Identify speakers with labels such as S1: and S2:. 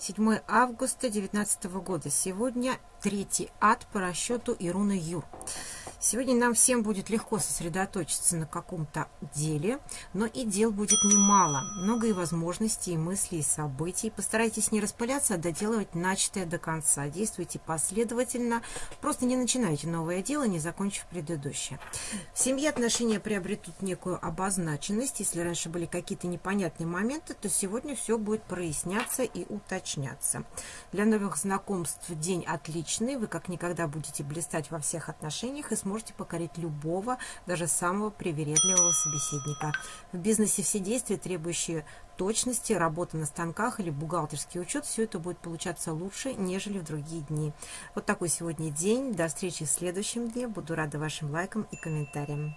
S1: 7 августа 2019 года. Сегодня третий ад по расчету Ируна Юр. Сегодня нам всем будет легко сосредоточиться на каком-то деле, но и дел будет немало. Много и возможностей, и мыслей, и событий. Постарайтесь не распыляться, а доделывать начатое до конца. Действуйте последовательно. Просто не начинайте новое дело, не закончив предыдущее. В семье отношения приобретут некую обозначенность. Если раньше были какие-то непонятные моменты, то сегодня все будет проясняться и уточняться. Для новых знакомств день отличный. Вы как никогда будете блистать во всех отношениях и сможете сможете покорить любого, даже самого привередливого собеседника. В бизнесе все действия, требующие точности, работа на станках или бухгалтерский учет, все это будет получаться лучше, нежели в другие дни. Вот такой сегодня день. До встречи в следующем дне. Буду рада вашим лайкам и комментариям.